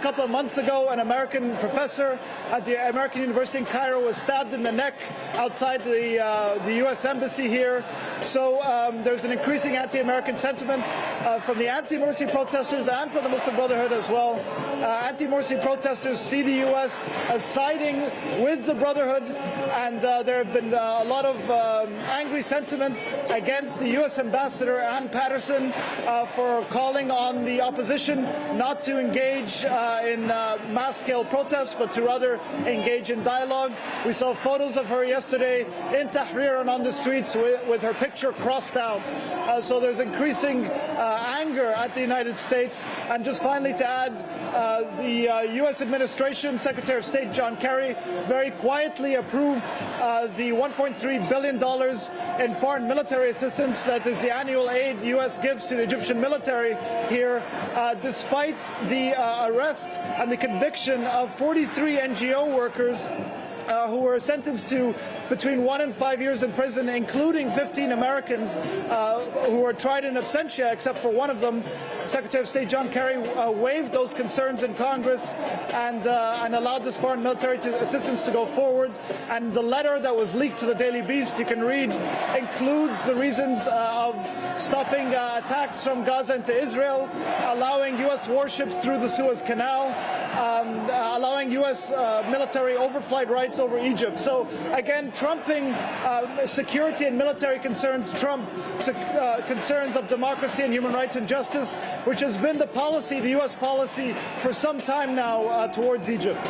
A couple of months ago, an American professor at the American University in Cairo was stabbed in the neck outside the, uh, the U.S. Embassy here. So um, there's an increasing anti-American sentiment uh, from the anti-Morsi protesters and from the Muslim Brotherhood as well. Uh, anti-Morsi protesters see the U.S. as siding with the Brotherhood, and uh, there have been uh, a lot of um, angry sentiment against the U.S. ambassador Anne Patterson uh, for calling on the opposition not to engage in uh, mass-scale protests, but to rather engage in dialogue. We saw photos of her yesterday in Tahrir and on the streets with, with her picture crossed out. Uh, so there's increasing anger at the United States. And just finally to add, the U.S. administration, Secretary of State John Kerry, very quietly approved the $1.3 billion in foreign military assistance, that is the annual aid U.S. gives to the Egyptian military here, uh, despite the uh, arrest and the conviction of 43 NGO workers uh, who were sentenced to between one and five years in prison, including 15 Americans uh, who were tried in absentia, except for one of them. Secretary of State John Kerry uh, waived those concerns in Congress and, uh, and allowed this foreign military to, assistance to go forward. And the letter that was leaked to the Daily Beast, you can read, includes the reasons uh, of stopping uh, attacks from Gaza into Israel, allowing U.S. warships through the Suez Canal, um, allowing U.S. military overflight rights over Egypt. So again, trumping uh, security and military concerns, trump uh, concerns of democracy and human rights and justice, which has been the policy, the U.S. policy, for some time now uh, towards Egypt.